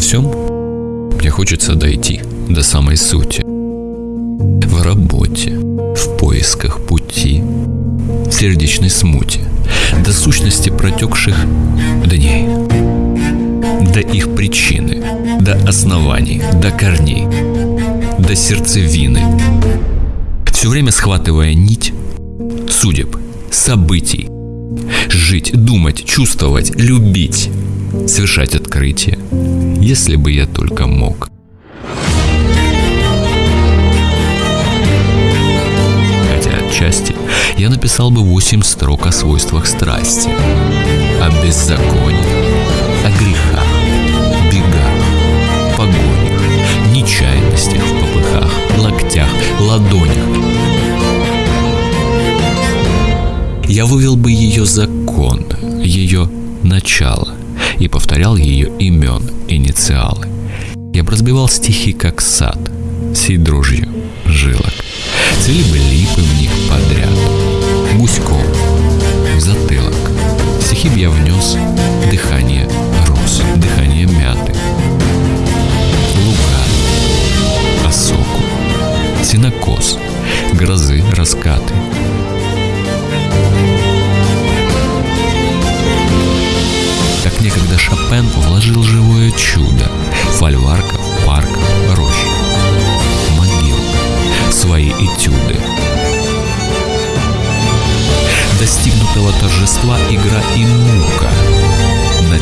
Всем мне хочется дойти до самой сути. В работе, в поисках пути, в сердечной смуте, до сущности протекших дней, до их причины, до оснований, до корней, до сердцевины. Все время схватывая нить судеб, событий, жить, думать, чувствовать, любить, совершать открытия, если бы я только мог. Хотя отчасти я написал бы восемь строк о свойствах страсти, о беззаконии, о грехах, бегах, погонях, нечаянностях в попыхах, локтях, ладонях. Я вывел бы ее закон, ее начало и повторял ее имен, инициалы. Я бы разбивал стихи, как сад, сей дрожью жилок. Цвели бы липы в них подряд, гуськом, в затылок. Стихи б я внес дыхание роз, дыхание мяты, лука, осоку, синокос, грозы, раскаты. Шопен вложил живое чудо. Фольварков, парков, рощ, могил, свои этюды. Достигнутого торжества игра и мука, тугой